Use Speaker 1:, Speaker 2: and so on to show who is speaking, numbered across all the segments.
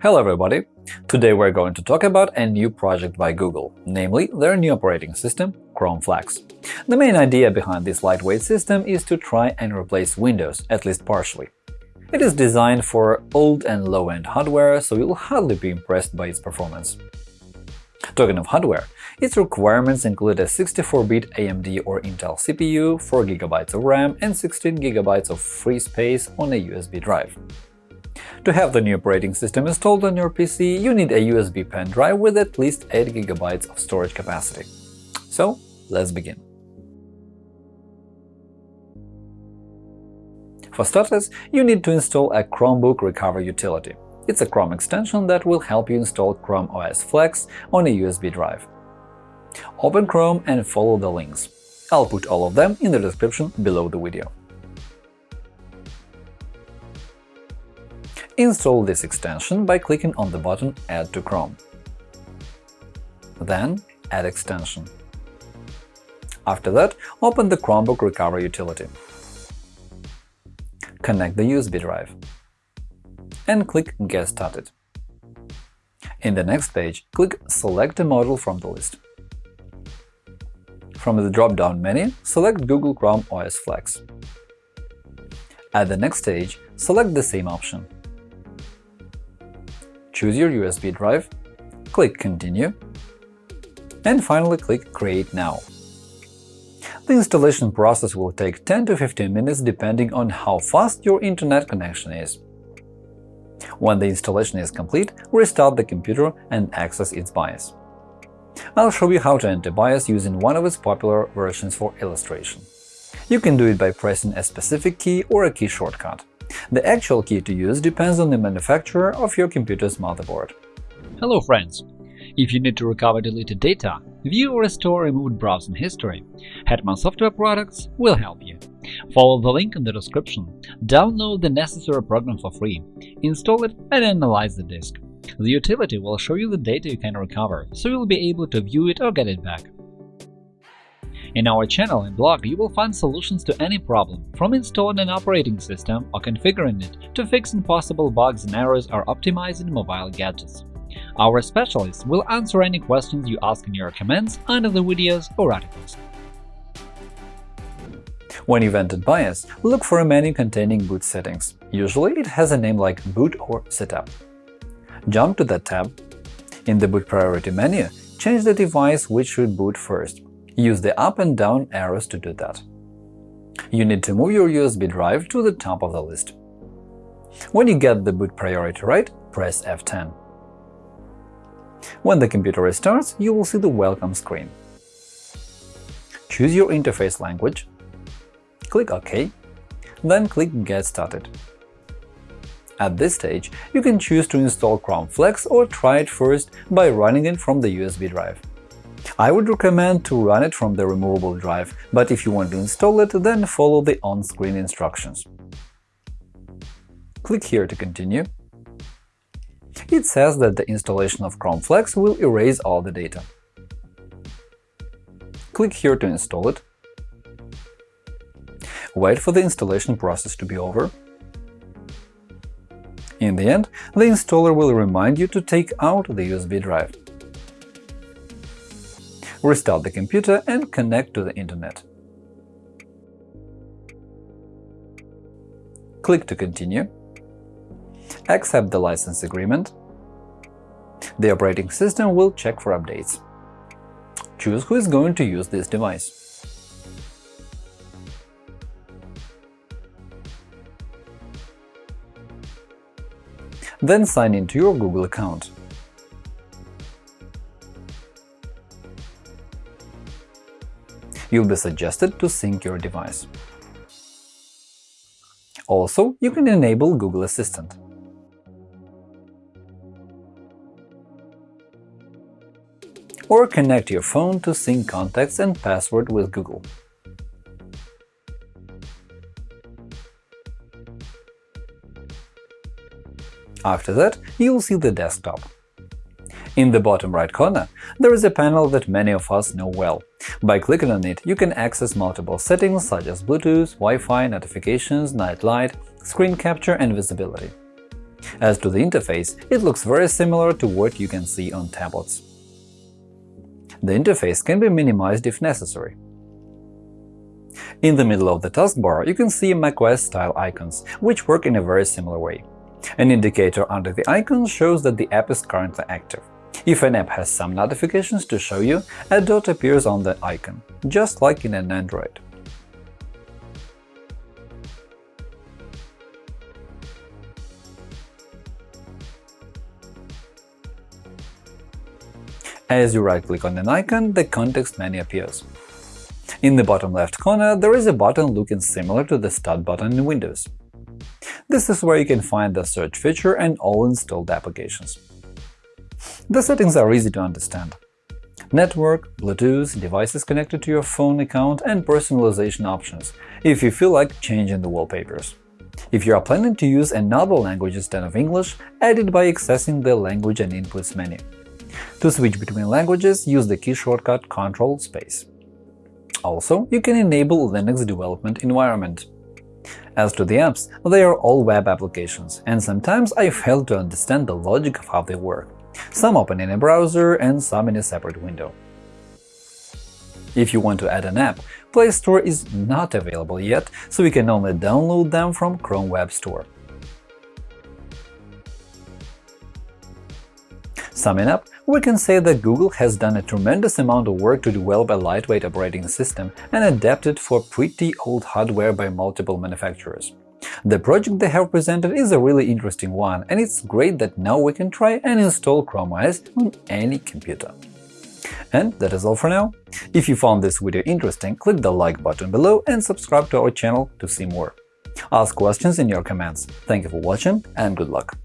Speaker 1: Hello everybody! Today we're going to talk about a new project by Google, namely their new operating system Chrome Flex. The main idea behind this lightweight system is to try and replace Windows, at least partially. It is designed for old and low-end hardware, so you'll hardly be impressed by its performance. Talking of hardware, its requirements include a 64-bit AMD or Intel CPU, 4 GB of RAM, and 16 GB of free space on a USB drive. To have the new operating system installed on your PC, you need a USB pen drive with at least 8 GB of storage capacity. So, let's begin. For starters, you need to install a Chromebook Recover utility. It's a Chrome extension that will help you install Chrome OS Flex on a USB drive. Open Chrome and follow the links. I'll put all of them in the description below the video. Install this extension by clicking on the button Add to Chrome. Then Add extension. After that, open the Chromebook Recovery utility. Connect the USB drive and click Get started. In the next page, click Select a model from the list. From the drop-down menu, select Google Chrome OS Flex. At the next stage, select the same option choose your USB drive, click Continue, and finally click Create now. The installation process will take 10 to 15 minutes depending on how fast your internet connection is. When the installation is complete, restart the computer and access its BIOS. I'll show you how to enter BIOS using one of its popular versions for illustration. You can do it by pressing a specific key or a key shortcut. The actual key to use depends on the manufacturer of your computer's motherboard.
Speaker 2: Hello friends! If you need to recover deleted data, view or restore removed browsing history, Hetman Software Products will help you. Follow the link in the description, download the necessary program for free, install it and analyze the disk. The utility will show you the data you can recover, so you'll be able to view it or get it back. In our channel and blog, you will find solutions to any problem, from installing an operating system or configuring it to fixing possible bugs and errors or optimizing mobile gadgets. Our specialists will answer any questions you ask in your comments under the videos or articles.
Speaker 1: When you've entered BIOS, look for a menu containing boot settings. Usually it has a name like Boot or Setup. Jump to that tab. In the Boot Priority menu, change the device which should boot first. Use the up and down arrows to do that. You need to move your USB drive to the top of the list. When you get the boot priority right, press F10. When the computer restarts, you will see the Welcome screen. Choose your interface language, click OK, then click Get started. At this stage, you can choose to install Chrome Flex or try it first by running it from the USB drive. I would recommend to run it from the removable drive, but if you want to install it, then follow the on-screen instructions. Click here to continue. It says that the installation of Chrome Flex will erase all the data. Click here to install it. Wait for the installation process to be over. In the end, the installer will remind you to take out the USB drive restart the computer and connect to the Internet. Click to continue. Accept the license agreement. The operating system will check for updates. Choose who is going to use this device. Then sign into your Google account. You'll be suggested to sync your device. Also, you can enable Google Assistant. Or connect your phone to sync contacts and password with Google. After that, you'll see the desktop. In the bottom right corner, there is a panel that many of us know well. By clicking on it, you can access multiple settings such as Bluetooth, Wi-Fi, notifications, night light, screen capture and visibility. As to the interface, it looks very similar to what you can see on tablets. The interface can be minimized if necessary. In the middle of the taskbar, you can see macOS-style icons, which work in a very similar way. An indicator under the icon shows that the app is currently active. If an app has some notifications to show you, a dot appears on the icon, just like in an Android. As you right-click on an icon, the context menu appears. In the bottom left corner, there is a button looking similar to the Start button in Windows. This is where you can find the search feature and all installed applications. The settings are easy to understand. Network, Bluetooth, devices connected to your phone account, and personalization options, if you feel like changing the wallpapers. If you are planning to use another language instead of English, add it by accessing the Language and Inputs menu. To switch between languages, use the key shortcut Ctrl space. Also, you can enable Linux development environment. As to the apps, they are all web applications, and sometimes I fail to understand the logic of how they work. Some open in a browser and some in a separate window. If you want to add an app, Play Store is not available yet, so you can only download them from Chrome Web Store. Summing up, we can say that Google has done a tremendous amount of work to develop a lightweight operating system and adapt it for pretty old hardware by multiple manufacturers. The project they have presented is a really interesting one, and it's great that now we can try and install Chrome OS on any computer. And that is all for now. If you found this video interesting, click the like button below and subscribe to our channel to see more. Ask questions in your comments. Thank you for watching and good luck!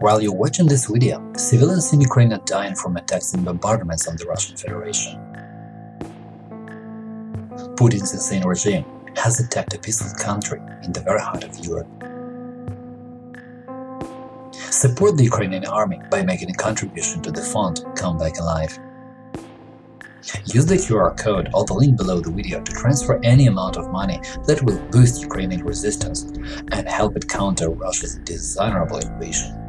Speaker 3: While you're watching this video, civilians in Ukraine are dying from attacks and bombardments on the Russian Federation. Putin's insane regime has attacked a peaceful country in the very heart of Europe. Support the Ukrainian army by making a contribution to the fund Come Back Alive. Use the QR code or the link below the video to transfer any amount of money that will boost Ukrainian resistance and help it counter Russia's dishonorable invasion.